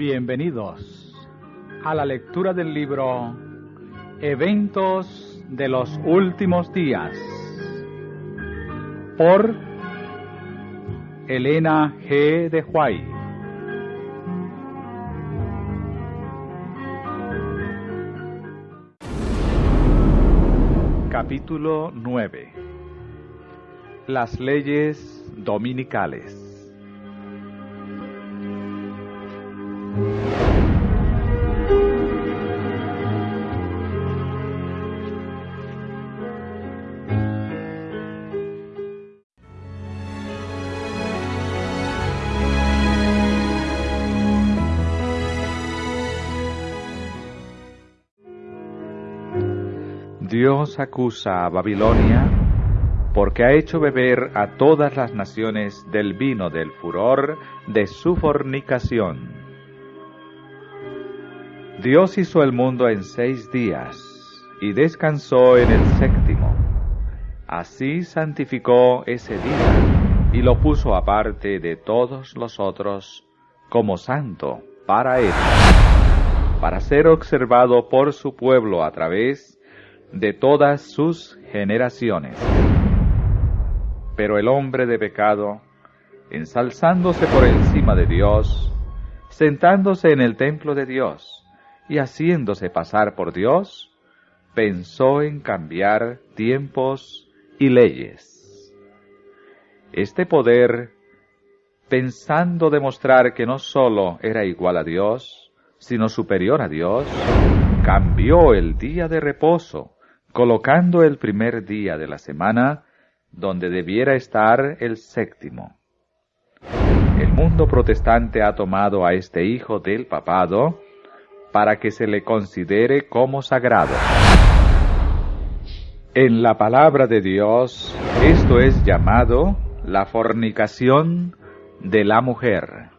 Bienvenidos a la lectura del libro Eventos de los Últimos Días por Elena G. de Huay. Capítulo 9 Las leyes dominicales Dios acusa a Babilonia porque ha hecho beber a todas las naciones del vino del furor de su fornicación. Dios hizo el mundo en seis días y descansó en el séptimo. Así santificó ese día y lo puso aparte de todos los otros como santo para él, para ser observado por su pueblo a través de todas sus generaciones. Pero el hombre de pecado, ensalzándose por encima de Dios, sentándose en el templo de Dios y haciéndose pasar por Dios, pensó en cambiar tiempos y leyes. Este poder, pensando demostrar que no sólo era igual a Dios, sino superior a Dios, cambió el día de reposo colocando el primer día de la semana donde debiera estar el séptimo. El mundo protestante ha tomado a este hijo del papado para que se le considere como sagrado. En la palabra de Dios, esto es llamado la fornicación de la mujer.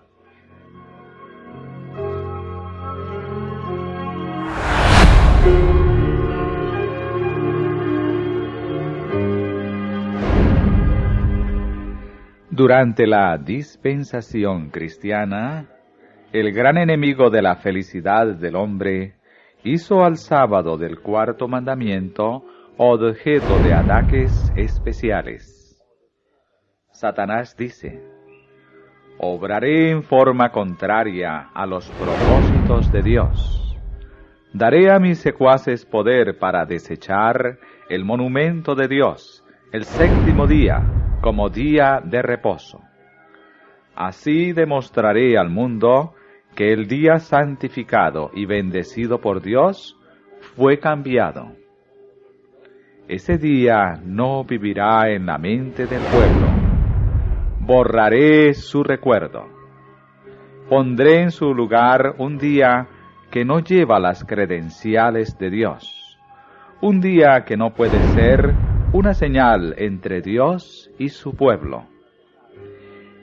Durante la dispensación cristiana, el gran enemigo de la felicidad del hombre hizo al sábado del cuarto mandamiento objeto de ataques especiales. Satanás dice, Obraré en forma contraria a los propósitos de Dios. Daré a mis secuaces poder para desechar el monumento de Dios el séptimo día como día de reposo. Así demostraré al mundo que el día santificado y bendecido por Dios fue cambiado. Ese día no vivirá en la mente del pueblo. Borraré su recuerdo. Pondré en su lugar un día que no lleva las credenciales de Dios. Un día que no puede ser una señal entre Dios y su pueblo.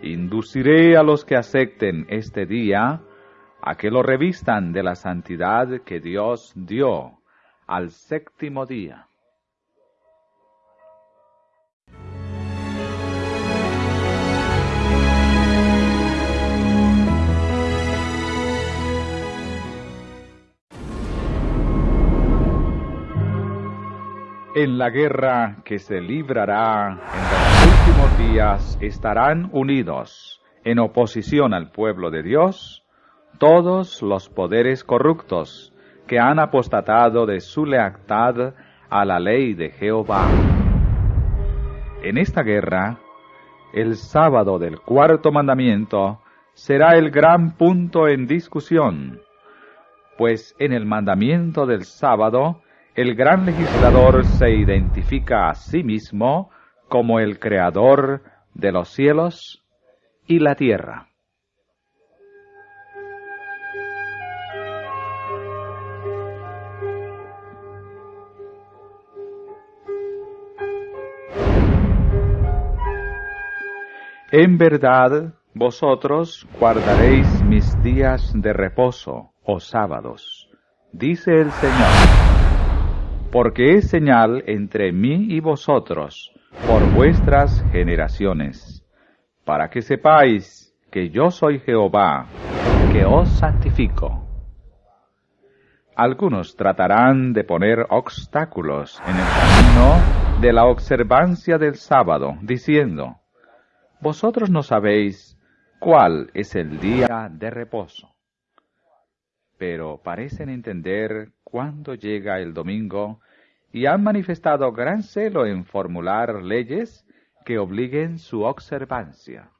Induciré a los que acepten este día a que lo revistan de la santidad que Dios dio al séptimo día. En la guerra que se librará en los últimos días estarán unidos, en oposición al pueblo de Dios, todos los poderes corruptos que han apostatado de su lealtad a la ley de Jehová. En esta guerra, el sábado del cuarto mandamiento será el gran punto en discusión, pues en el mandamiento del sábado el gran legislador se identifica a sí mismo como el creador de los cielos y la tierra. En verdad, vosotros guardaréis mis días de reposo o sábados, dice el Señor porque es señal entre mí y vosotros por vuestras generaciones, para que sepáis que yo soy Jehová, que os santifico. Algunos tratarán de poner obstáculos en el camino de la observancia del sábado, diciendo, Vosotros no sabéis cuál es el día de reposo. Pero parecen entender cuándo llega el domingo y han manifestado gran celo en formular leyes que obliguen su observancia.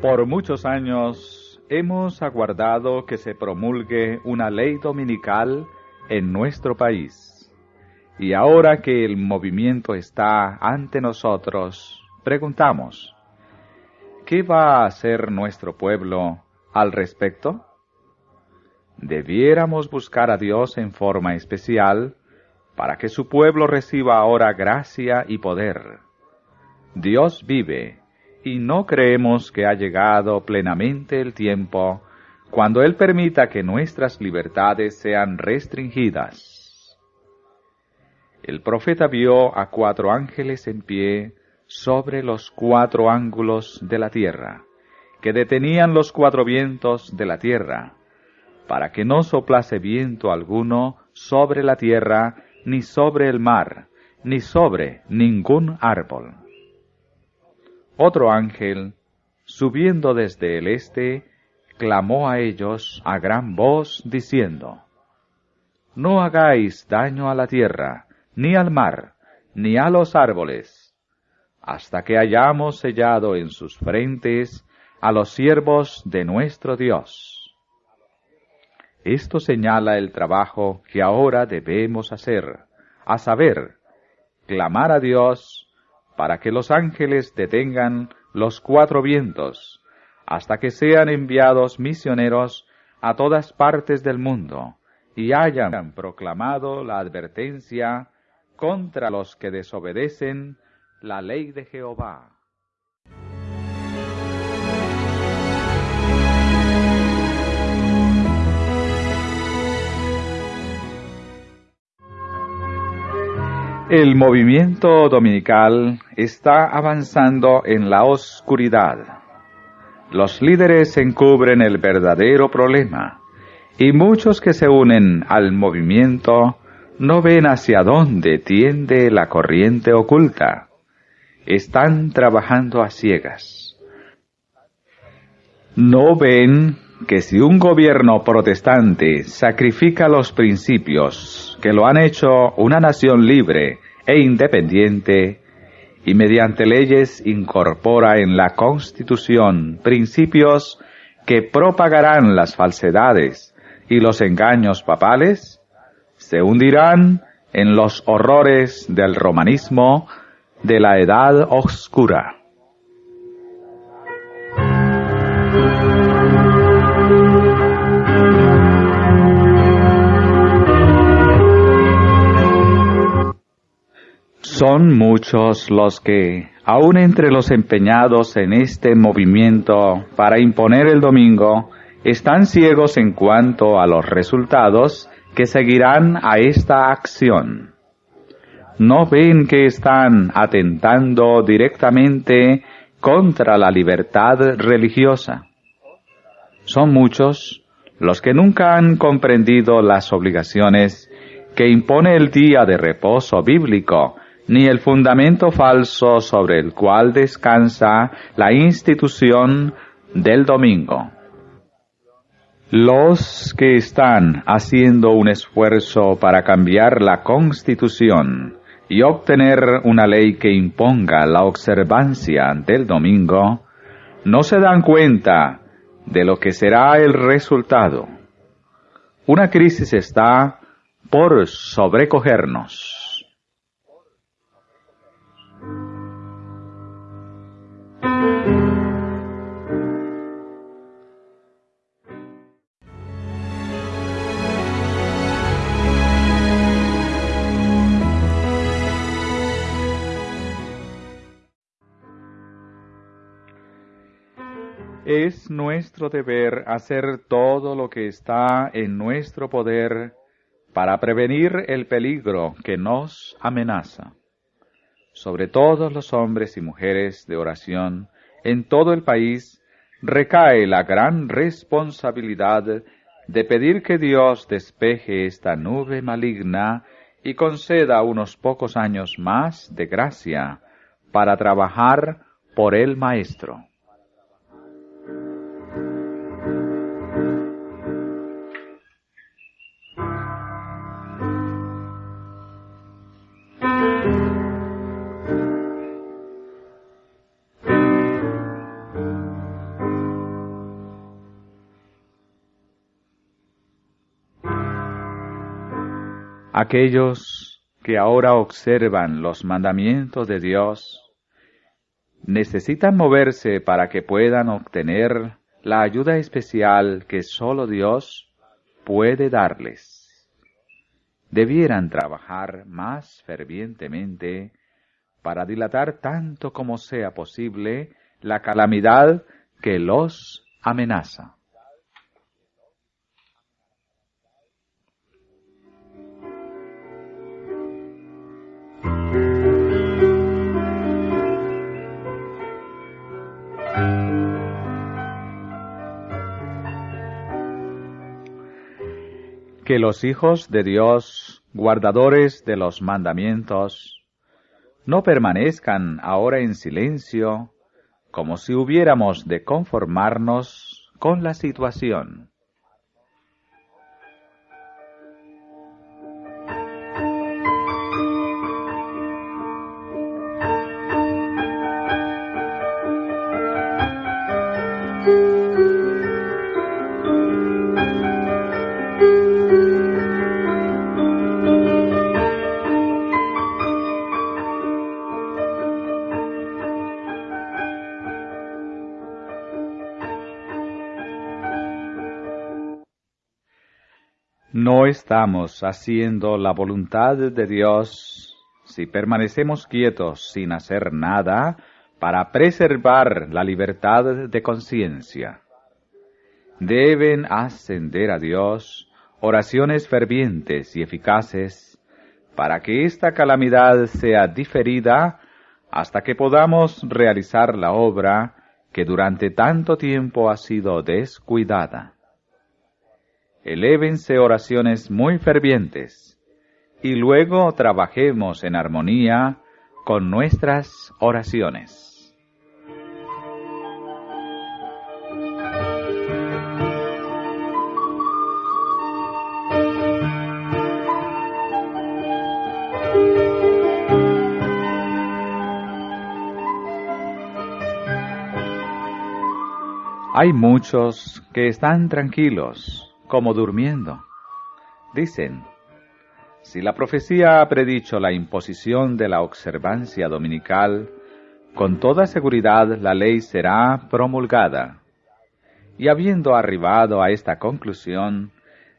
Por muchos años hemos aguardado que se promulgue una ley dominical en nuestro país. Y ahora que el movimiento está ante nosotros, preguntamos, ¿qué va a hacer nuestro pueblo al respecto? Debiéramos buscar a Dios en forma especial para que su pueblo reciba ahora gracia y poder. Dios vive y no creemos que ha llegado plenamente el tiempo cuando Él permita que nuestras libertades sean restringidas. El profeta vio a cuatro ángeles en pie sobre los cuatro ángulos de la tierra, que detenían los cuatro vientos de la tierra, para que no soplase viento alguno sobre la tierra, ni sobre el mar, ni sobre ningún árbol. Otro ángel, subiendo desde el este, clamó a ellos a gran voz, diciendo, No hagáis daño a la tierra, ni al mar, ni a los árboles, hasta que hayamos sellado en sus frentes a los siervos de nuestro Dios. Esto señala el trabajo que ahora debemos hacer, a saber, clamar a Dios para que los ángeles detengan los cuatro vientos, hasta que sean enviados misioneros a todas partes del mundo, y hayan proclamado la advertencia contra los que desobedecen la ley de Jehová. El movimiento dominical está avanzando en la oscuridad. Los líderes encubren el verdadero problema y muchos que se unen al movimiento no ven hacia dónde tiende la corriente oculta. Están trabajando a ciegas. No ven que si un gobierno protestante sacrifica los principios que lo han hecho una nación libre e independiente y mediante leyes incorpora en la Constitución principios que propagarán las falsedades y los engaños papales, se hundirán en los horrores del romanismo de la Edad Oscura. Son muchos los que, aun entre los empeñados en este movimiento para imponer el domingo, están ciegos en cuanto a los resultados que seguirán a esta acción. No ven que están atentando directamente contra la libertad religiosa. Son muchos los que nunca han comprendido las obligaciones que impone el día de reposo bíblico ni el fundamento falso sobre el cual descansa la institución del domingo. Los que están haciendo un esfuerzo para cambiar la constitución y obtener una ley que imponga la observancia del domingo, no se dan cuenta de lo que será el resultado. Una crisis está por sobrecogernos. Es nuestro deber hacer todo lo que está en nuestro poder para prevenir el peligro que nos amenaza. Sobre todos los hombres y mujeres de oración en todo el país recae la gran responsabilidad de pedir que Dios despeje esta nube maligna y conceda unos pocos años más de gracia para trabajar por el Maestro. Aquellos que ahora observan los mandamientos de Dios necesitan moverse para que puedan obtener la ayuda especial que solo Dios puede darles. Debieran trabajar más fervientemente para dilatar tanto como sea posible la calamidad que los amenaza. Que los hijos de Dios, guardadores de los mandamientos, no permanezcan ahora en silencio como si hubiéramos de conformarnos con la situación. Estamos haciendo la voluntad de Dios si permanecemos quietos sin hacer nada para preservar la libertad de conciencia. Deben ascender a Dios oraciones fervientes y eficaces para que esta calamidad sea diferida hasta que podamos realizar la obra que durante tanto tiempo ha sido descuidada elévense oraciones muy fervientes y luego trabajemos en armonía con nuestras oraciones. Hay muchos que están tranquilos como durmiendo. Dicen, si la profecía ha predicho la imposición de la observancia dominical, con toda seguridad la ley será promulgada. Y habiendo arribado a esta conclusión,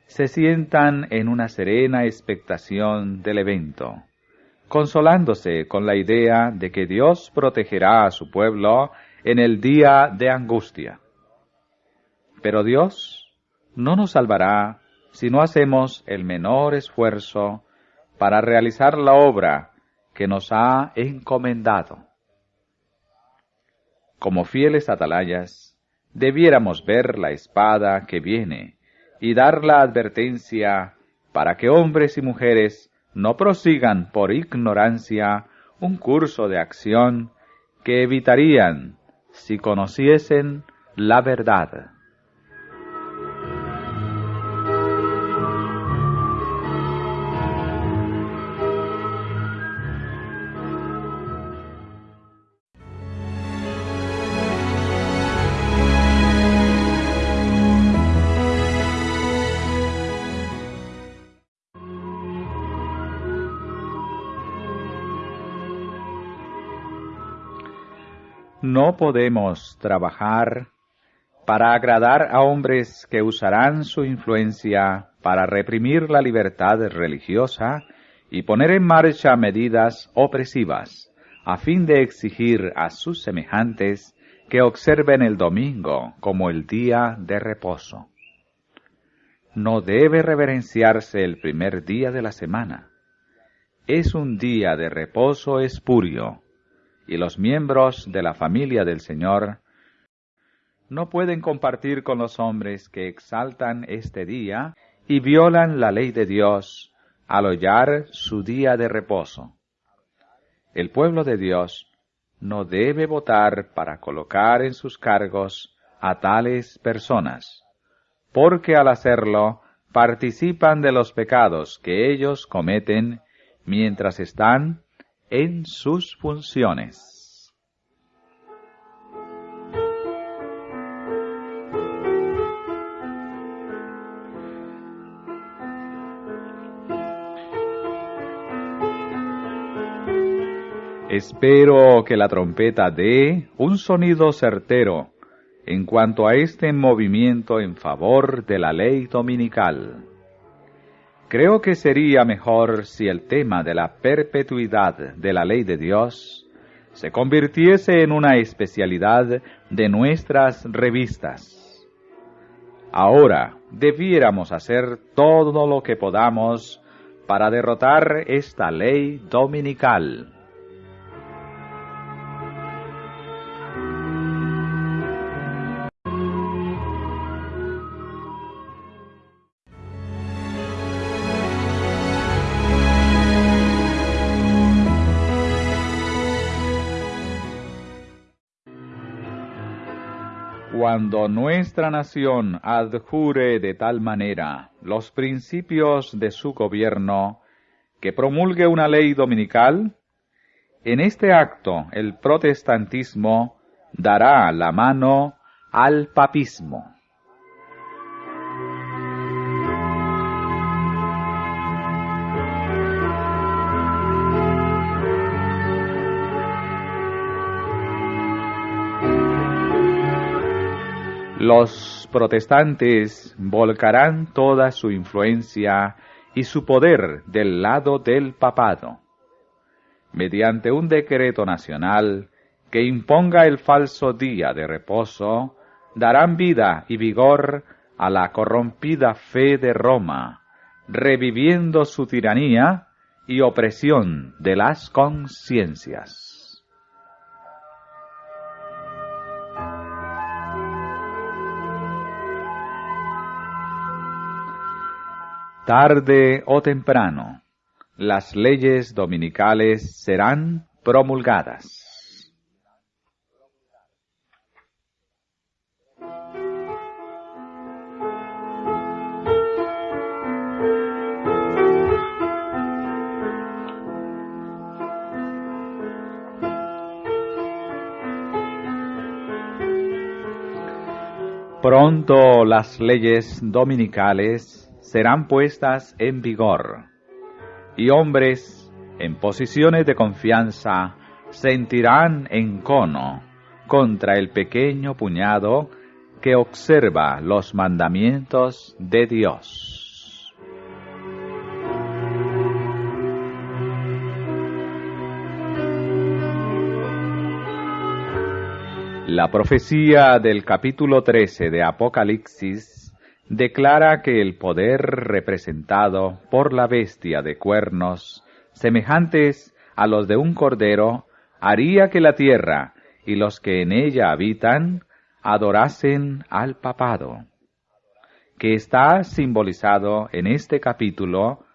se sientan en una serena expectación del evento, consolándose con la idea de que Dios protegerá a su pueblo en el día de angustia. Pero Dios no nos salvará si no hacemos el menor esfuerzo para realizar la obra que nos ha encomendado. Como fieles atalayas, debiéramos ver la espada que viene y dar la advertencia para que hombres y mujeres no prosigan por ignorancia un curso de acción que evitarían si conociesen la verdad. No podemos trabajar para agradar a hombres que usarán su influencia para reprimir la libertad religiosa y poner en marcha medidas opresivas a fin de exigir a sus semejantes que observen el domingo como el día de reposo. No debe reverenciarse el primer día de la semana. Es un día de reposo espurio, y los miembros de la familia del Señor no pueden compartir con los hombres que exaltan este día y violan la ley de Dios al hollar su día de reposo. El pueblo de Dios no debe votar para colocar en sus cargos a tales personas, porque al hacerlo participan de los pecados que ellos cometen mientras están en sus funciones. Espero que la trompeta dé un sonido certero en cuanto a este movimiento en favor de la ley dominical. Creo que sería mejor si el tema de la perpetuidad de la ley de Dios se convirtiese en una especialidad de nuestras revistas. Ahora debiéramos hacer todo lo que podamos para derrotar esta ley dominical. Cuando nuestra nación adjure de tal manera los principios de su gobierno que promulgue una ley dominical, en este acto el protestantismo dará la mano al papismo. Los protestantes volcarán toda su influencia y su poder del lado del papado. Mediante un decreto nacional que imponga el falso día de reposo, darán vida y vigor a la corrompida fe de Roma, reviviendo su tiranía y opresión de las conciencias. Tarde o temprano, las leyes dominicales serán promulgadas. Pronto las leyes dominicales serán puestas en vigor, y hombres en posiciones de confianza sentirán encono contra el pequeño puñado que observa los mandamientos de Dios. La profecía del capítulo 13 de Apocalipsis declara que el poder representado por la bestia de cuernos, semejantes a los de un cordero, haría que la tierra y los que en ella habitan adorasen al papado, que está simbolizado en este capítulo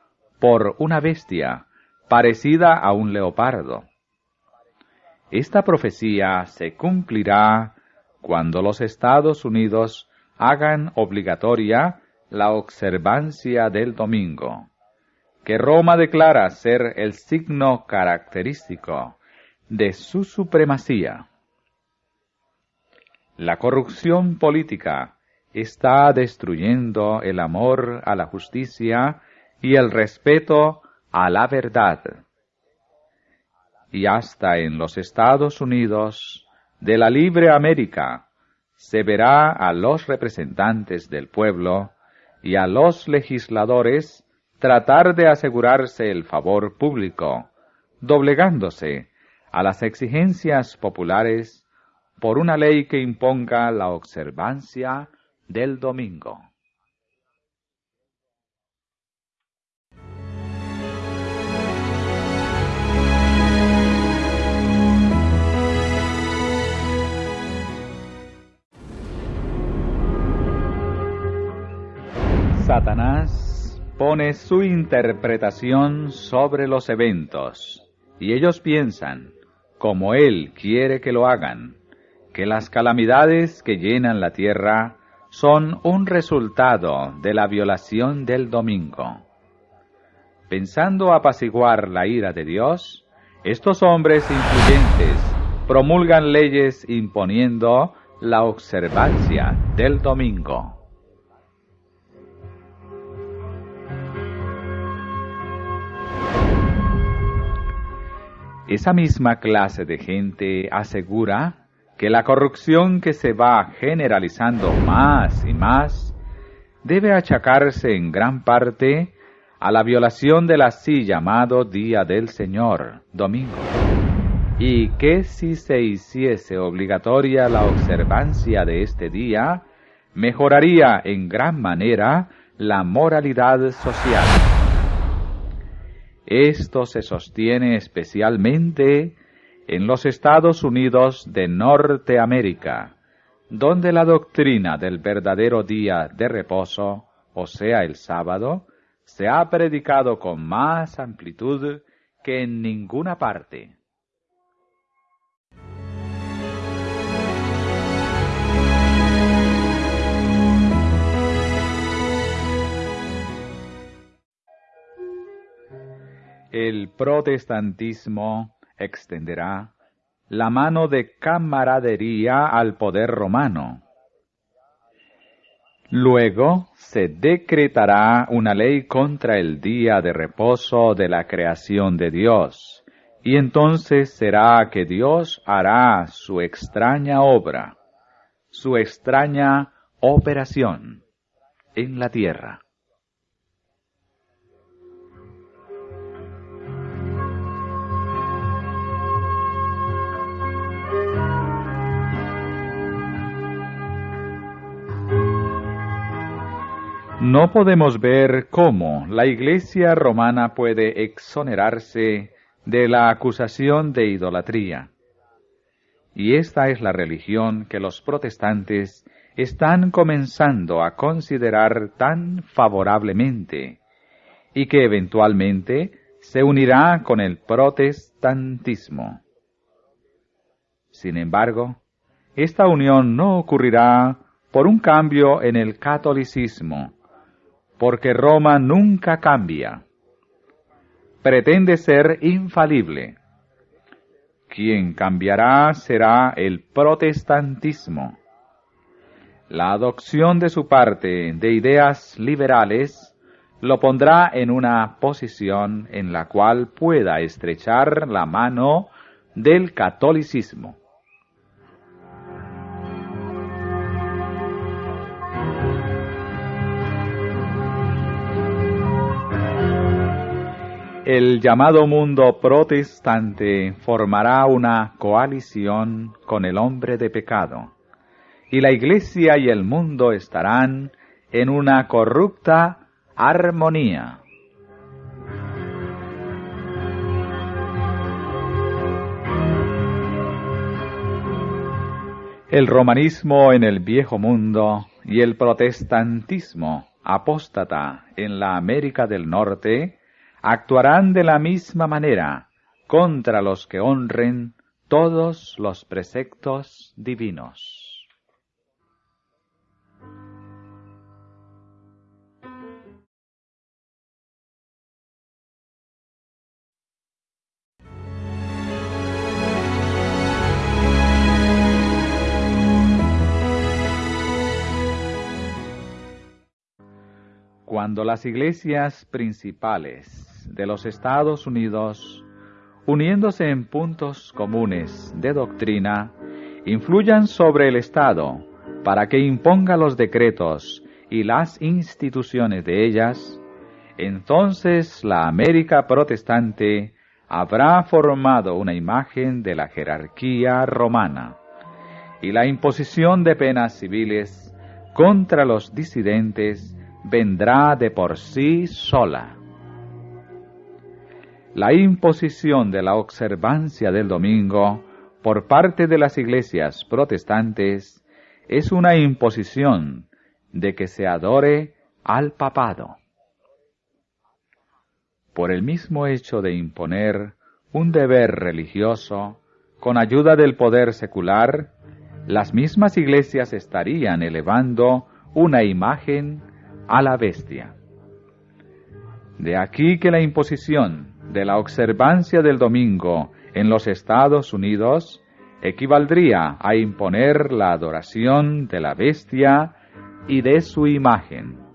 por una bestia parecida a un leopardo. Esta profecía se cumplirá cuando los Estados Unidos hagan obligatoria la observancia del domingo, que Roma declara ser el signo característico de su supremacía. La corrupción política está destruyendo el amor a la justicia y el respeto a la verdad. Y hasta en los Estados Unidos de la libre América, se verá a los representantes del pueblo y a los legisladores tratar de asegurarse el favor público, doblegándose a las exigencias populares por una ley que imponga la observancia del domingo. Satanás pone su interpretación sobre los eventos y ellos piensan, como él quiere que lo hagan, que las calamidades que llenan la tierra son un resultado de la violación del domingo. Pensando apaciguar la ira de Dios, estos hombres influyentes promulgan leyes imponiendo la observancia del domingo. Esa misma clase de gente asegura que la corrupción que se va generalizando más y más debe achacarse en gran parte a la violación del así llamado Día del Señor, domingo, y que si se hiciese obligatoria la observancia de este día, mejoraría en gran manera la moralidad social. Esto se sostiene especialmente en los Estados Unidos de Norteamérica, donde la doctrina del verdadero día de reposo, o sea, el sábado, se ha predicado con más amplitud que en ninguna parte. El protestantismo extenderá la mano de camaradería al poder romano. Luego se decretará una ley contra el día de reposo de la creación de Dios, y entonces será que Dios hará su extraña obra, su extraña operación en la tierra. No podemos ver cómo la Iglesia romana puede exonerarse de la acusación de idolatría. Y esta es la religión que los protestantes están comenzando a considerar tan favorablemente y que eventualmente se unirá con el protestantismo. Sin embargo, esta unión no ocurrirá por un cambio en el catolicismo, porque Roma nunca cambia. Pretende ser infalible. Quien cambiará será el protestantismo. La adopción de su parte de ideas liberales lo pondrá en una posición en la cual pueda estrechar la mano del catolicismo. El llamado mundo protestante formará una coalición con el hombre de pecado, y la Iglesia y el mundo estarán en una corrupta armonía. El romanismo en el viejo mundo y el protestantismo apóstata en la América del Norte actuarán de la misma manera contra los que honren todos los preceptos divinos. Cuando las iglesias principales de los Estados Unidos, uniéndose en puntos comunes de doctrina, influyan sobre el Estado para que imponga los decretos y las instituciones de ellas, entonces la América protestante habrá formado una imagen de la jerarquía romana, y la imposición de penas civiles contra los disidentes vendrá de por sí sola. La imposición de la observancia del domingo por parte de las iglesias protestantes es una imposición de que se adore al papado. Por el mismo hecho de imponer un deber religioso con ayuda del poder secular, las mismas iglesias estarían elevando una imagen a la bestia. De aquí que la imposición de la observancia del domingo en los Estados Unidos equivaldría a imponer la adoración de la bestia y de su imagen.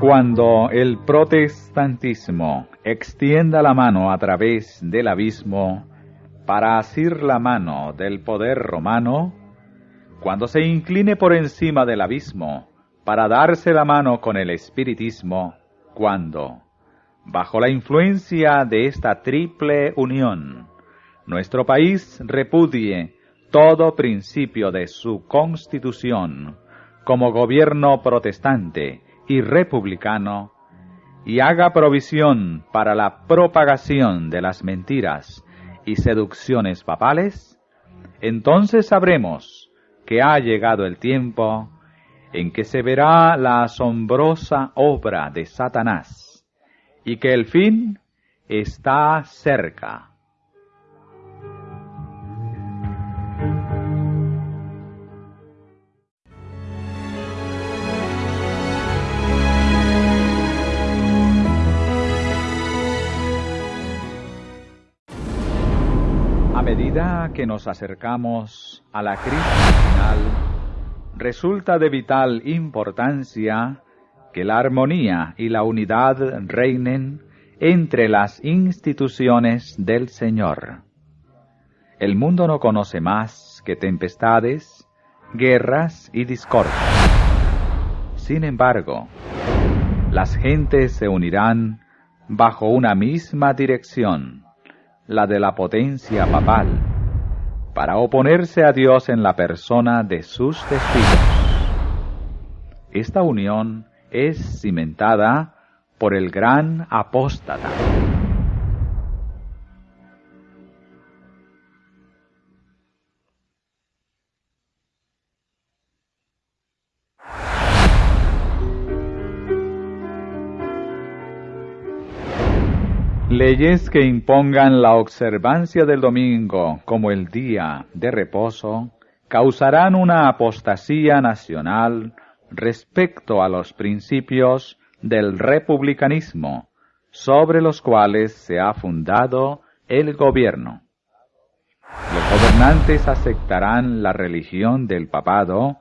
Cuando el protestantismo extienda la mano a través del abismo para asir la mano del poder romano, cuando se incline por encima del abismo para darse la mano con el espiritismo, cuando, bajo la influencia de esta triple unión, nuestro país repudie todo principio de su constitución como gobierno protestante y republicano, y haga provisión para la propagación de las mentiras y seducciones papales, entonces sabremos que ha llegado el tiempo en que se verá la asombrosa obra de Satanás y que el fin está cerca. Medida que nos acercamos a la crisis final, resulta de vital importancia que la armonía y la unidad reinen entre las instituciones del Señor. El mundo no conoce más que tempestades, guerras y discordias. Sin embargo, las gentes se unirán bajo una misma dirección la de la potencia papal, para oponerse a Dios en la persona de sus testigos. Esta unión es cimentada por el gran apóstata. Leyes que impongan la observancia del domingo como el día de reposo causarán una apostasía nacional respecto a los principios del republicanismo sobre los cuales se ha fundado el gobierno. Los gobernantes aceptarán la religión del papado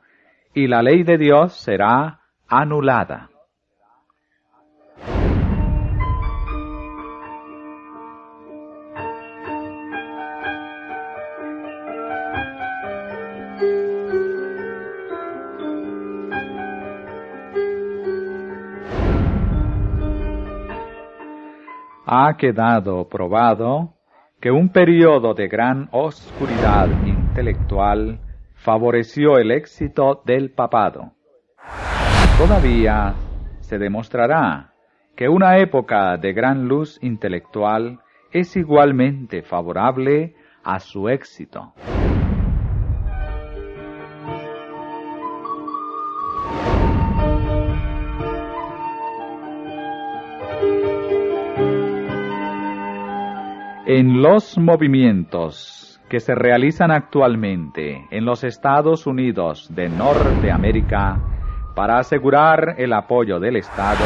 y la ley de Dios será anulada. Ha quedado probado que un periodo de gran oscuridad intelectual favoreció el éxito del papado. Todavía se demostrará que una época de gran luz intelectual es igualmente favorable a su éxito. En los movimientos que se realizan actualmente en los Estados Unidos de Norteamérica para asegurar el apoyo del Estado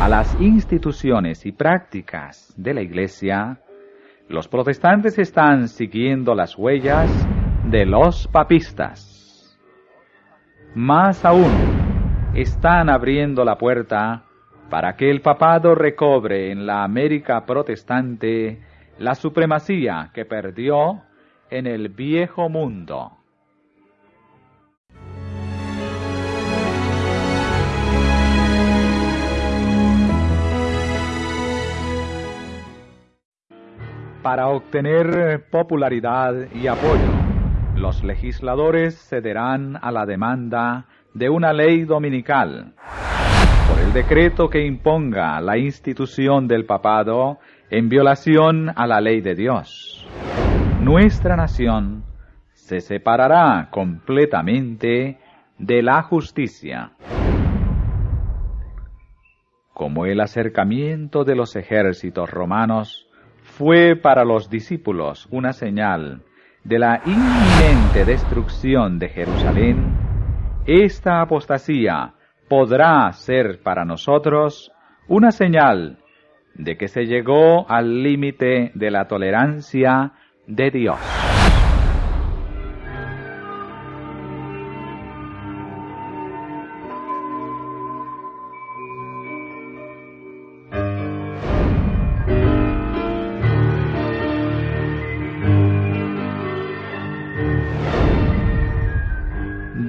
a las instituciones y prácticas de la Iglesia, los protestantes están siguiendo las huellas de los papistas. Más aún, están abriendo la puerta para que el papado recobre en la América protestante la supremacía que perdió en el viejo mundo. Para obtener popularidad y apoyo, los legisladores cederán a la demanda de una ley dominical por el decreto que imponga la institución del papado en violación a la ley de Dios. Nuestra nación se separará completamente de la justicia. Como el acercamiento de los ejércitos romanos fue para los discípulos una señal de la inminente destrucción de Jerusalén, esta apostasía podrá ser para nosotros una señal de que se llegó al límite de la tolerancia de Dios.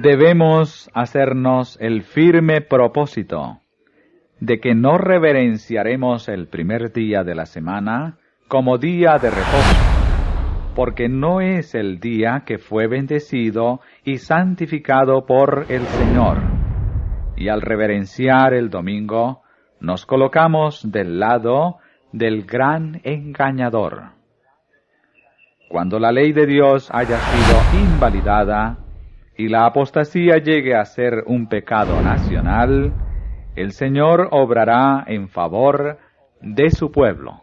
Debemos hacernos el firme propósito de que no reverenciaremos el primer día de la semana como día de reposo, porque no es el día que fue bendecido y santificado por el Señor. Y al reverenciar el domingo, nos colocamos del lado del gran engañador. Cuando la ley de Dios haya sido invalidada y la apostasía llegue a ser un pecado nacional, el Señor obrará en favor de su pueblo.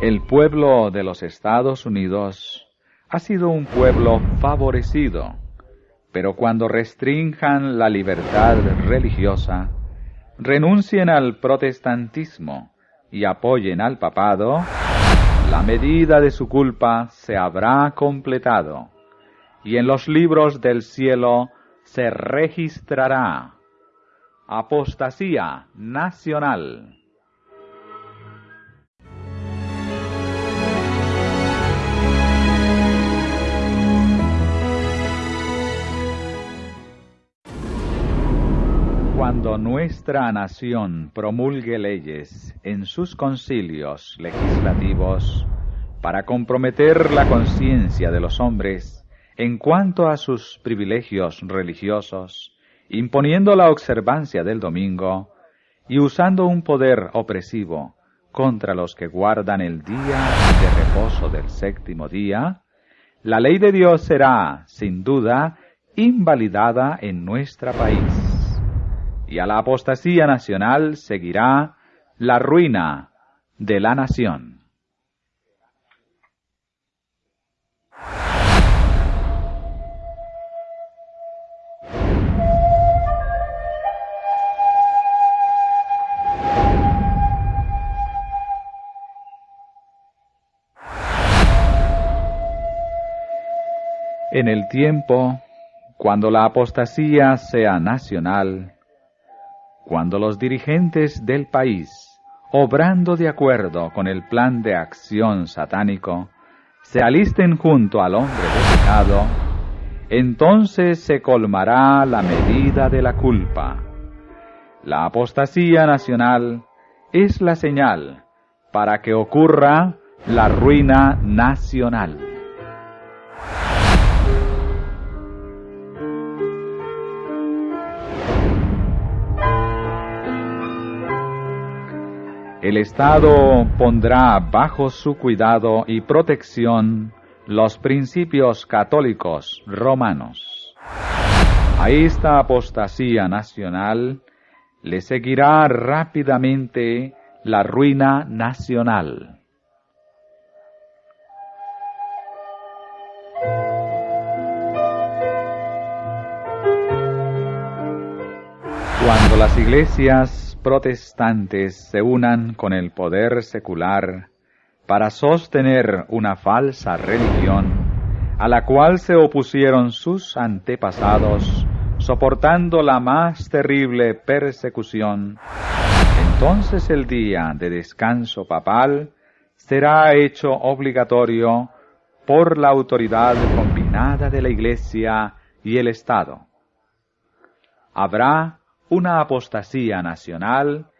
El pueblo de los Estados Unidos ha sido un pueblo favorecido, pero cuando restrinjan la libertad religiosa, renuncien al protestantismo, y apoyen al papado, la medida de su culpa se habrá completado, y en los libros del cielo se registrará apostasía nacional. Cuando nuestra nación promulgue leyes en sus concilios legislativos para comprometer la conciencia de los hombres en cuanto a sus privilegios religiosos, imponiendo la observancia del domingo y usando un poder opresivo contra los que guardan el día de reposo del séptimo día, la ley de Dios será, sin duda, invalidada en nuestro país y a la apostasía nacional seguirá la ruina de la nación. En el tiempo, cuando la apostasía sea nacional, cuando los dirigentes del país, obrando de acuerdo con el plan de acción satánico, se alisten junto al hombre pecado, entonces se colmará la medida de la culpa. La apostasía nacional es la señal para que ocurra la ruina nacional. El Estado pondrá bajo su cuidado y protección los principios católicos romanos. A esta apostasía nacional le seguirá rápidamente la ruina nacional. Cuando las iglesias protestantes se unan con el poder secular para sostener una falsa religión, a la cual se opusieron sus antepasados, soportando la más terrible persecución, entonces el día de descanso papal será hecho obligatorio por la autoridad combinada de la Iglesia y el Estado. Habrá una apostasía nacional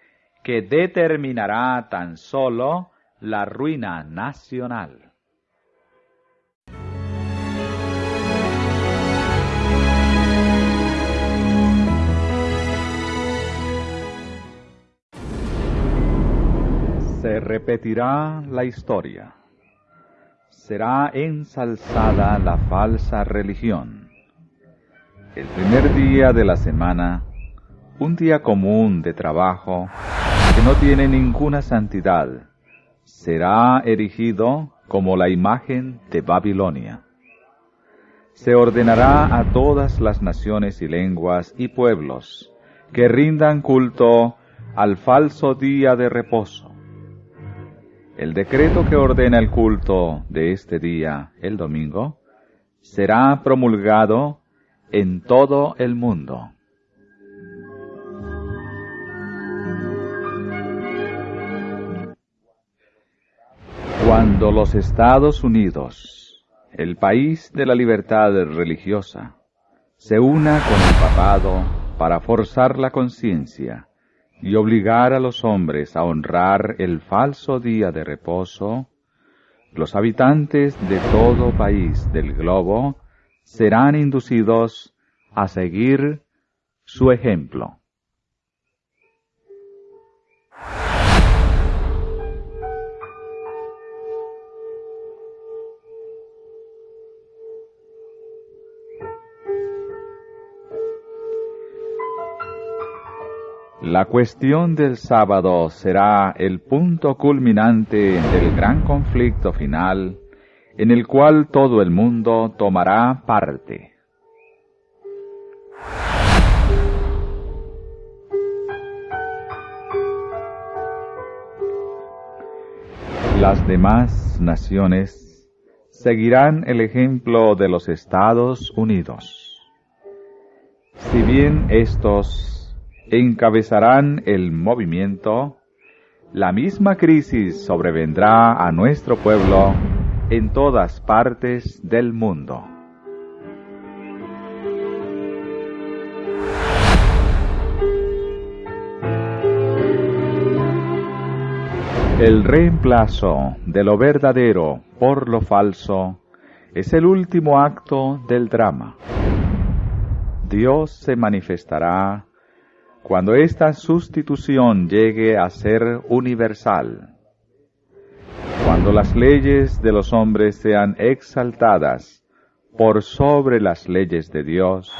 que determinará tan solo la ruina nacional. Se repetirá la historia. Será ensalzada la falsa religión. El primer día de la semana, un día común de trabajo que no tiene ninguna santidad, será erigido como la imagen de Babilonia. Se ordenará a todas las naciones y lenguas y pueblos que rindan culto al falso día de reposo el decreto que ordena el culto de este día, el domingo, será promulgado en todo el mundo. Cuando los Estados Unidos, el país de la libertad religiosa, se una con el papado para forzar la conciencia, y obligar a los hombres a honrar el falso día de reposo, los habitantes de todo país del globo serán inducidos a seguir su ejemplo. La cuestión del sábado será el punto culminante del gran conflicto final en el cual todo el mundo tomará parte. Las demás naciones seguirán el ejemplo de los Estados Unidos. Si bien estos encabezarán el movimiento, la misma crisis sobrevendrá a nuestro pueblo en todas partes del mundo. El reemplazo de lo verdadero por lo falso es el último acto del drama. Dios se manifestará cuando esta sustitución llegue a ser universal, cuando las leyes de los hombres sean exaltadas por sobre las leyes de Dios,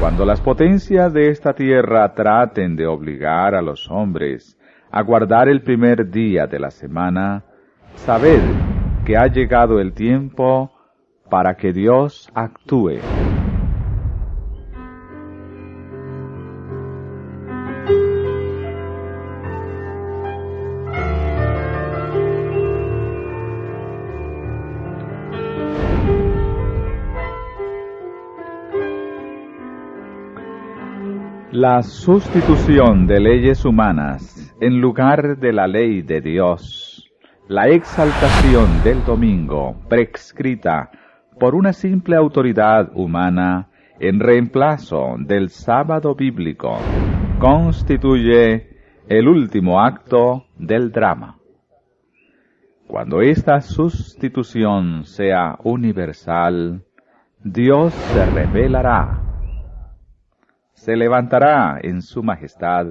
cuando las potencias de esta tierra traten de obligar a los hombres a guardar el primer día de la semana, sabed que ha llegado el tiempo para que Dios actúe La sustitución de leyes humanas en lugar de la ley de Dios, la exaltación del domingo prescrita por una simple autoridad humana en reemplazo del sábado bíblico, constituye el último acto del drama. Cuando esta sustitución sea universal, Dios se revelará se levantará en su majestad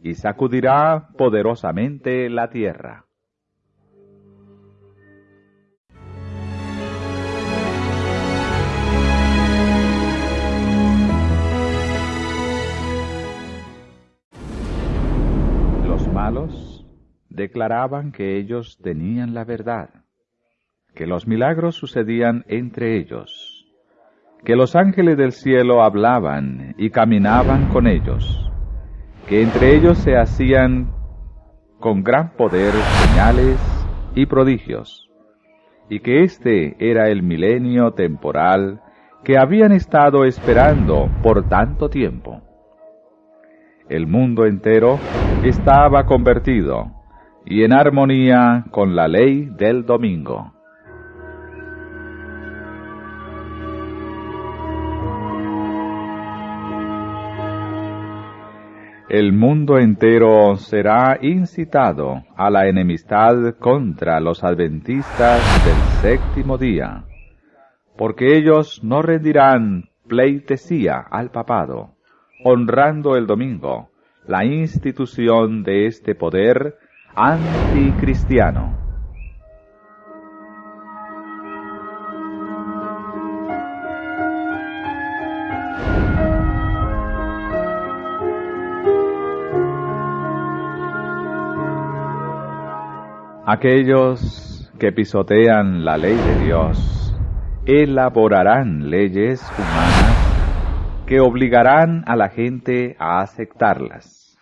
y sacudirá poderosamente la tierra. Los malos declaraban que ellos tenían la verdad, que los milagros sucedían entre ellos que los ángeles del cielo hablaban y caminaban con ellos, que entre ellos se hacían con gran poder señales y prodigios, y que este era el milenio temporal que habían estado esperando por tanto tiempo. El mundo entero estaba convertido y en armonía con la ley del domingo. El mundo entero será incitado a la enemistad contra los adventistas del séptimo día, porque ellos no rendirán pleitesía al papado, honrando el domingo, la institución de este poder anticristiano. Aquellos que pisotean la ley de Dios elaborarán leyes humanas que obligarán a la gente a aceptarlas.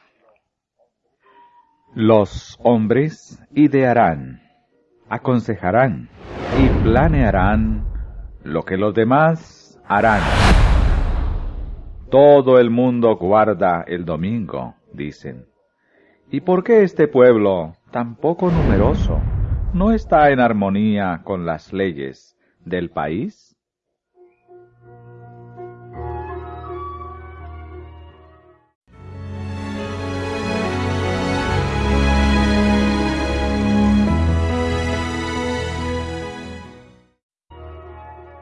Los hombres idearán, aconsejarán y planearán lo que los demás harán. Todo el mundo guarda el domingo, dicen. ¿Y por qué este pueblo tan poco numeroso, no está en armonía con las leyes del país?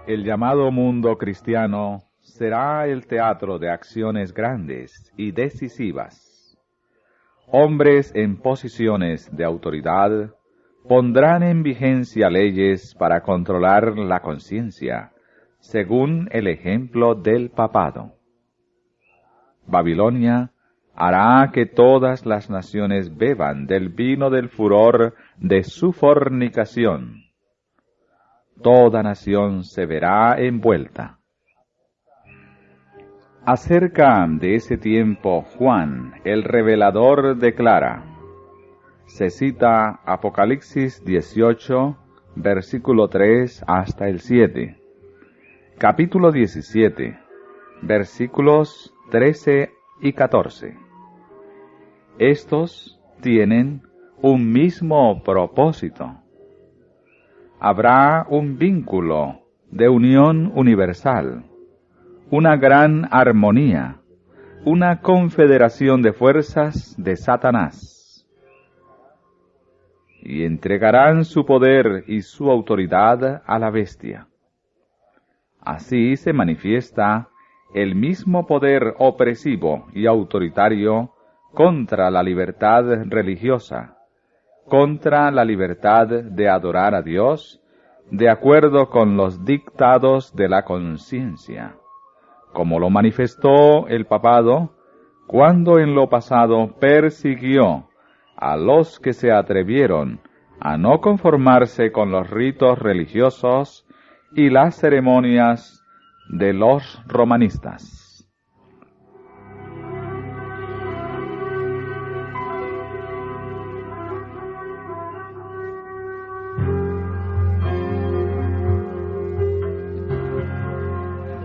El llamado mundo cristiano será el teatro de acciones grandes y decisivas hombres en posiciones de autoridad pondrán en vigencia leyes para controlar la conciencia, según el ejemplo del papado. Babilonia hará que todas las naciones beban del vino del furor de su fornicación. Toda nación se verá envuelta. Acerca de ese tiempo, Juan, el revelador, declara, se cita Apocalipsis 18, versículo 3 hasta el 7, capítulo 17, versículos 13 y 14. Estos tienen un mismo propósito. Habrá un vínculo de unión universal una gran armonía, una confederación de fuerzas de Satanás. Y entregarán su poder y su autoridad a la bestia. Así se manifiesta el mismo poder opresivo y autoritario contra la libertad religiosa, contra la libertad de adorar a Dios, de acuerdo con los dictados de la conciencia como lo manifestó el papado cuando en lo pasado persiguió a los que se atrevieron a no conformarse con los ritos religiosos y las ceremonias de los romanistas.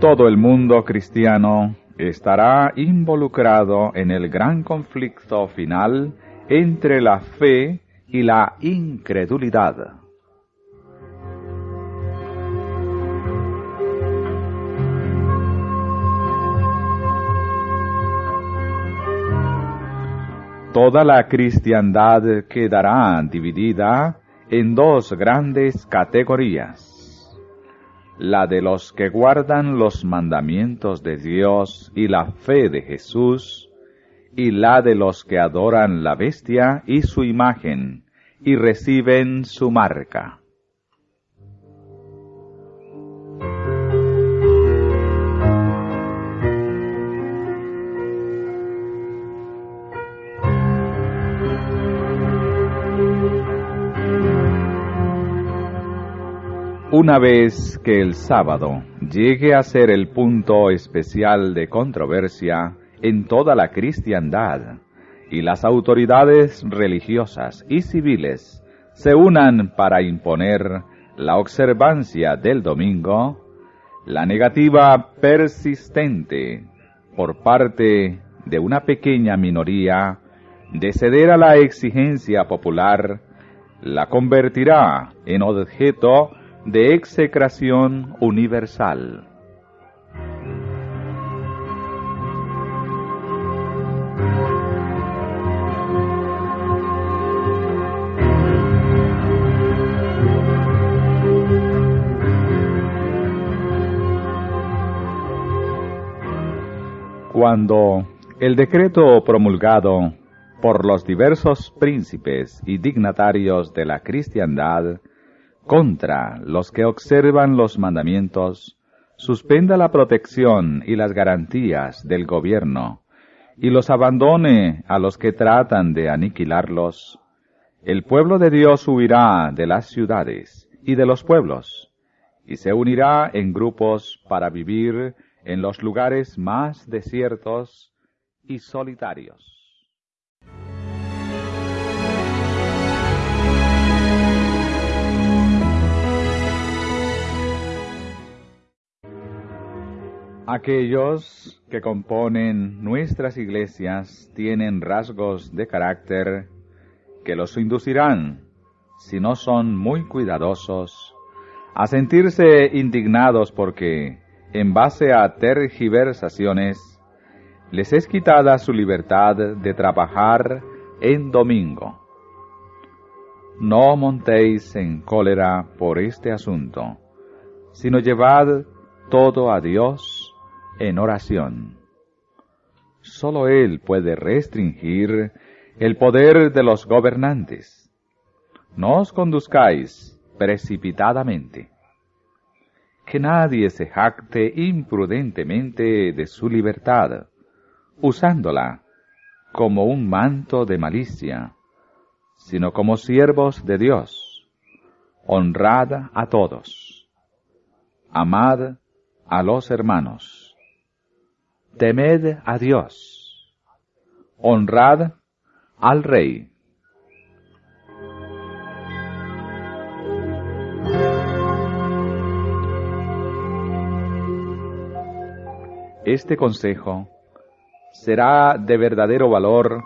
Todo el mundo cristiano estará involucrado en el gran conflicto final entre la fe y la incredulidad. Toda la cristiandad quedará dividida en dos grandes categorías la de los que guardan los mandamientos de Dios y la fe de Jesús, y la de los que adoran la bestia y su imagen, y reciben su marca. Una vez que el sábado llegue a ser el punto especial de controversia en toda la cristiandad y las autoridades religiosas y civiles se unan para imponer la observancia del domingo, la negativa persistente por parte de una pequeña minoría de ceder a la exigencia popular, la convertirá en objeto de execración universal. Cuando el decreto promulgado por los diversos príncipes y dignatarios de la cristiandad contra los que observan los mandamientos, suspenda la protección y las garantías del gobierno y los abandone a los que tratan de aniquilarlos, el pueblo de Dios huirá de las ciudades y de los pueblos y se unirá en grupos para vivir en los lugares más desiertos y solitarios. Aquellos que componen nuestras iglesias tienen rasgos de carácter que los inducirán, si no son muy cuidadosos, a sentirse indignados porque, en base a tergiversaciones, les es quitada su libertad de trabajar en domingo. No montéis en cólera por este asunto, sino llevad todo a Dios en oración. Solo Él puede restringir el poder de los gobernantes. No os conduzcáis precipitadamente. Que nadie se jacte imprudentemente de su libertad, usándola como un manto de malicia, sino como siervos de Dios. Honrad a todos. Amad a los hermanos temed a Dios, honrad al Rey. Este consejo será de verdadero valor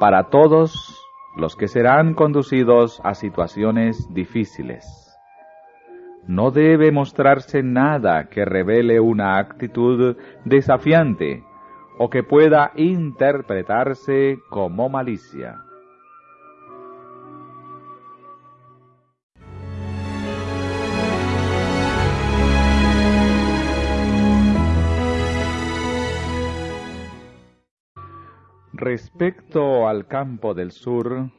para todos los que serán conducidos a situaciones difíciles no debe mostrarse nada que revele una actitud desafiante o que pueda interpretarse como malicia. Respecto al campo del sur,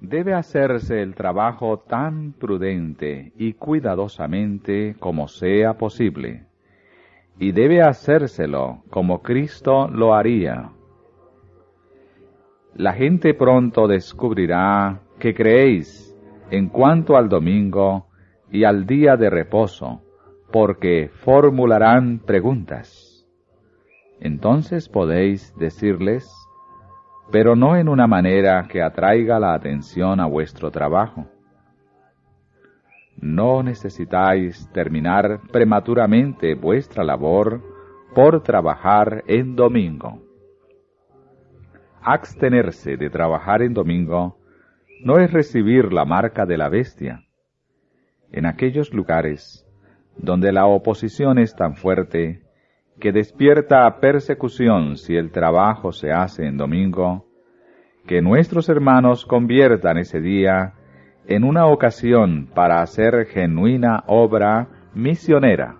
debe hacerse el trabajo tan prudente y cuidadosamente como sea posible, y debe hacérselo como Cristo lo haría. La gente pronto descubrirá que creéis en cuanto al domingo y al día de reposo, porque formularán preguntas. Entonces podéis decirles, pero no en una manera que atraiga la atención a vuestro trabajo. No necesitáis terminar prematuramente vuestra labor por trabajar en domingo. Abstenerse de trabajar en domingo no es recibir la marca de la bestia. En aquellos lugares donde la oposición es tan fuerte que despierta persecución si el trabajo se hace en domingo, que nuestros hermanos conviertan ese día en una ocasión para hacer genuina obra misionera.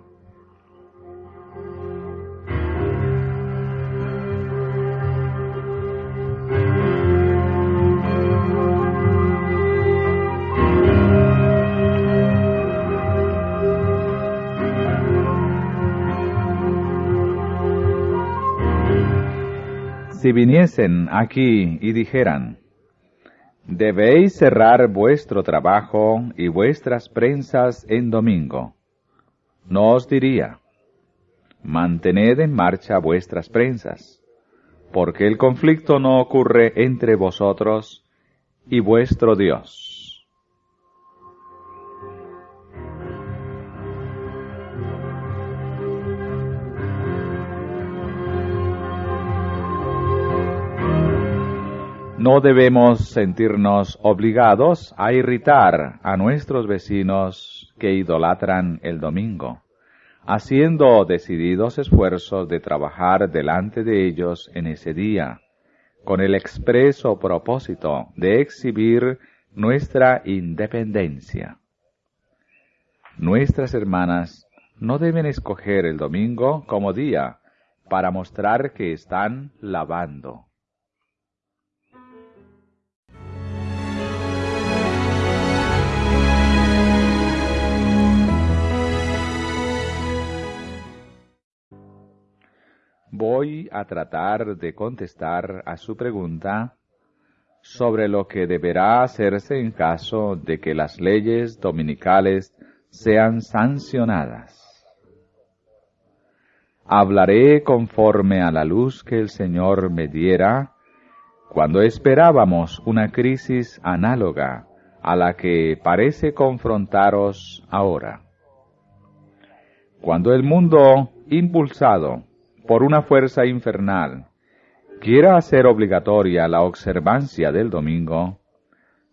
Si viniesen aquí y dijeran, debéis cerrar vuestro trabajo y vuestras prensas en domingo, no os diría, mantened en marcha vuestras prensas, porque el conflicto no ocurre entre vosotros y vuestro Dios. No debemos sentirnos obligados a irritar a nuestros vecinos que idolatran el domingo, haciendo decididos esfuerzos de trabajar delante de ellos en ese día, con el expreso propósito de exhibir nuestra independencia. Nuestras hermanas no deben escoger el domingo como día para mostrar que están lavando voy a tratar de contestar a su pregunta sobre lo que deberá hacerse en caso de que las leyes dominicales sean sancionadas. Hablaré conforme a la luz que el Señor me diera cuando esperábamos una crisis análoga a la que parece confrontaros ahora. Cuando el mundo, impulsado por una fuerza infernal, quiera hacer obligatoria la observancia del domingo,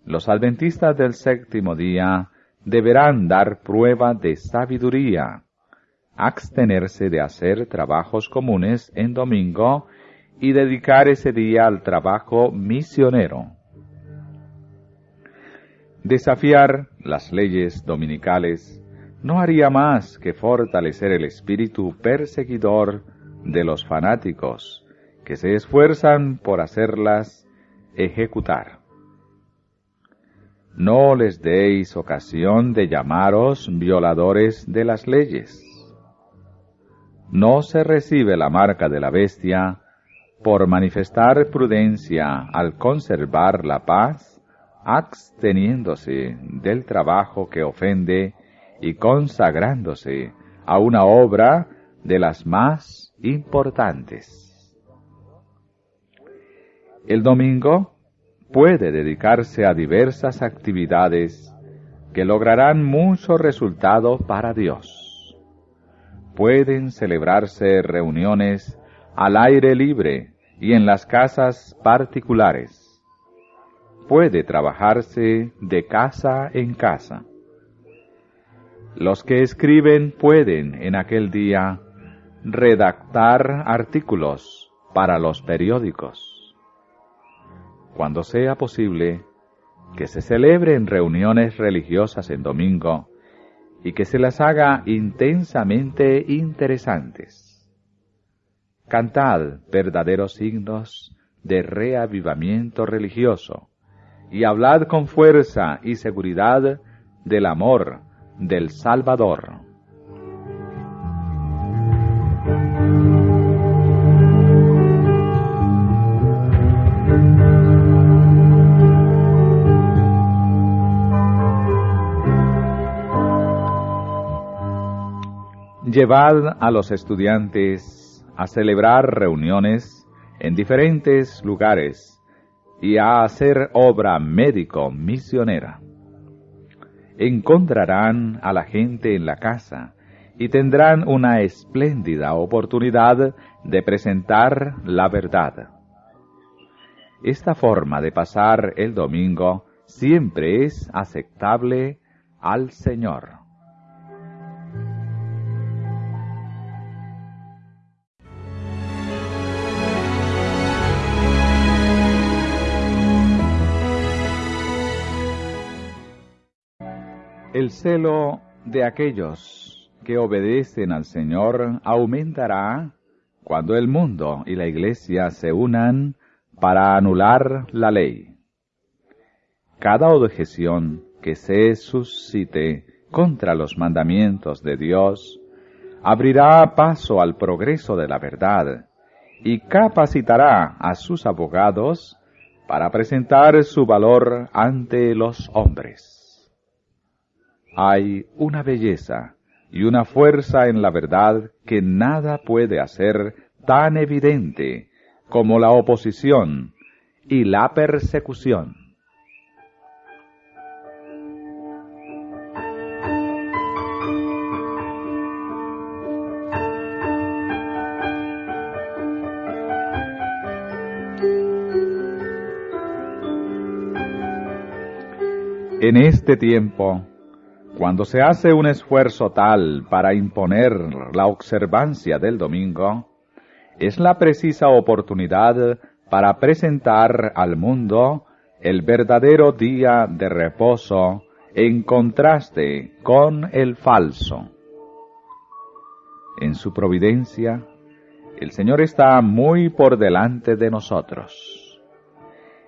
los adventistas del séptimo día deberán dar prueba de sabiduría, abstenerse de hacer trabajos comunes en domingo y dedicar ese día al trabajo misionero. Desafiar las leyes dominicales no haría más que fortalecer el espíritu perseguidor de los fanáticos que se esfuerzan por hacerlas ejecutar. No les deis ocasión de llamaros violadores de las leyes. No se recibe la marca de la bestia por manifestar prudencia al conservar la paz, absteniéndose del trabajo que ofende y consagrándose a una obra de las más importantes. El domingo puede dedicarse a diversas actividades que lograrán mucho resultado para Dios. Pueden celebrarse reuniones al aire libre y en las casas particulares. Puede trabajarse de casa en casa. Los que escriben pueden en aquel día redactar artículos para los periódicos. Cuando sea posible, que se celebren reuniones religiosas en domingo y que se las haga intensamente interesantes. Cantad verdaderos signos de reavivamiento religioso y hablad con fuerza y seguridad del amor del Salvador. Llevad a los estudiantes a celebrar reuniones en diferentes lugares y a hacer obra médico misionera. Encontrarán a la gente en la casa y tendrán una espléndida oportunidad de presentar la verdad. Esta forma de pasar el domingo siempre es aceptable al Señor. El celo de aquellos que obedecen al Señor aumentará cuando el mundo y la iglesia se unan para anular la ley. Cada objeción que se suscite contra los mandamientos de Dios abrirá paso al progreso de la verdad y capacitará a sus abogados para presentar su valor ante los hombres hay una belleza y una fuerza en la verdad que nada puede hacer tan evidente como la oposición y la persecución. En este tiempo, cuando se hace un esfuerzo tal para imponer la observancia del domingo, es la precisa oportunidad para presentar al mundo el verdadero día de reposo en contraste con el falso. En su providencia, el Señor está muy por delante de nosotros.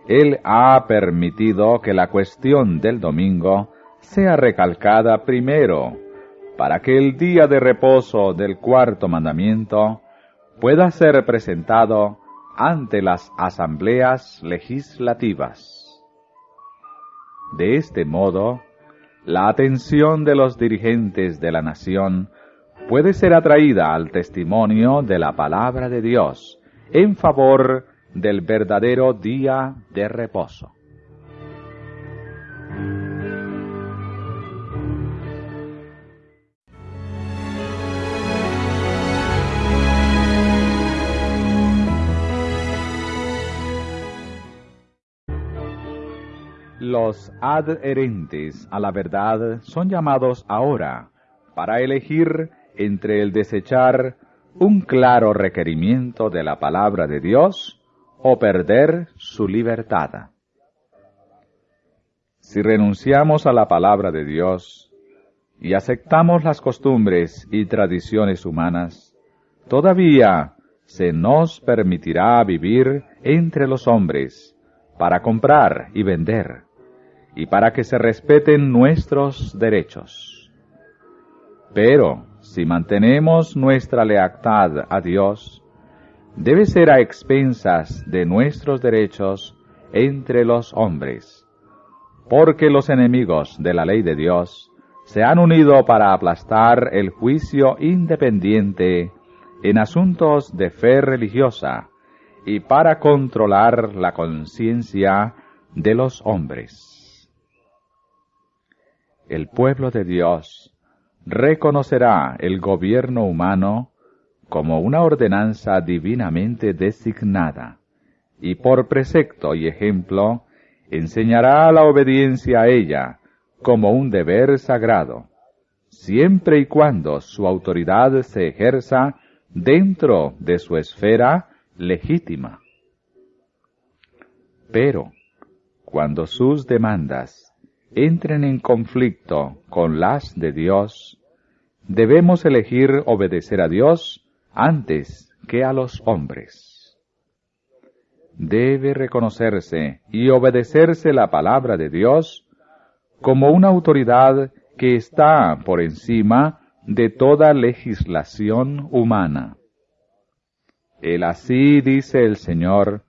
Él ha permitido que la cuestión del domingo sea recalcada primero, para que el día de reposo del cuarto mandamiento pueda ser presentado ante las asambleas legislativas. De este modo, la atención de los dirigentes de la nación puede ser atraída al testimonio de la palabra de Dios en favor del verdadero día de reposo. Los adherentes a la verdad son llamados ahora para elegir entre el desechar un claro requerimiento de la palabra de Dios o perder su libertad. Si renunciamos a la palabra de Dios y aceptamos las costumbres y tradiciones humanas, todavía se nos permitirá vivir entre los hombres para comprar y vender y para que se respeten nuestros derechos. Pero si mantenemos nuestra lealtad a Dios, debe ser a expensas de nuestros derechos entre los hombres, porque los enemigos de la ley de Dios se han unido para aplastar el juicio independiente en asuntos de fe religiosa y para controlar la conciencia de los hombres. El pueblo de Dios reconocerá el gobierno humano como una ordenanza divinamente designada, y por precepto y ejemplo enseñará la obediencia a ella como un deber sagrado, siempre y cuando su autoridad se ejerza dentro de su esfera legítima. Pero, cuando sus demandas entren en conflicto con las de Dios, debemos elegir obedecer a Dios antes que a los hombres. Debe reconocerse y obedecerse la palabra de Dios como una autoridad que está por encima de toda legislación humana. El así dice el Señor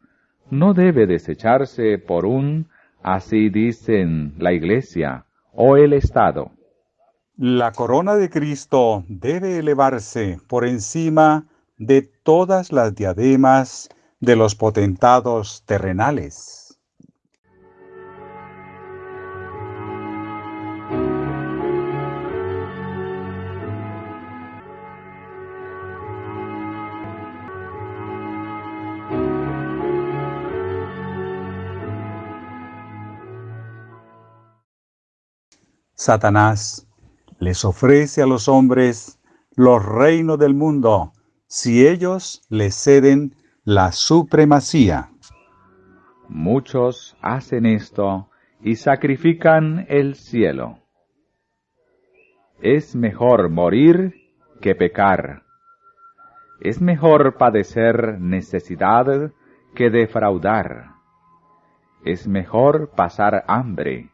no debe desecharse por un Así dicen la Iglesia o el Estado. La corona de Cristo debe elevarse por encima de todas las diademas de los potentados terrenales. Satanás les ofrece a los hombres los reinos del mundo si ellos le ceden la supremacía. Muchos hacen esto y sacrifican el cielo. Es mejor morir que pecar. Es mejor padecer necesidad que defraudar. Es mejor pasar hambre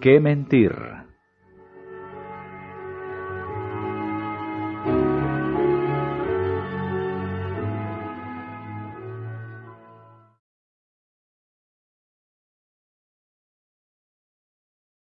que mentir.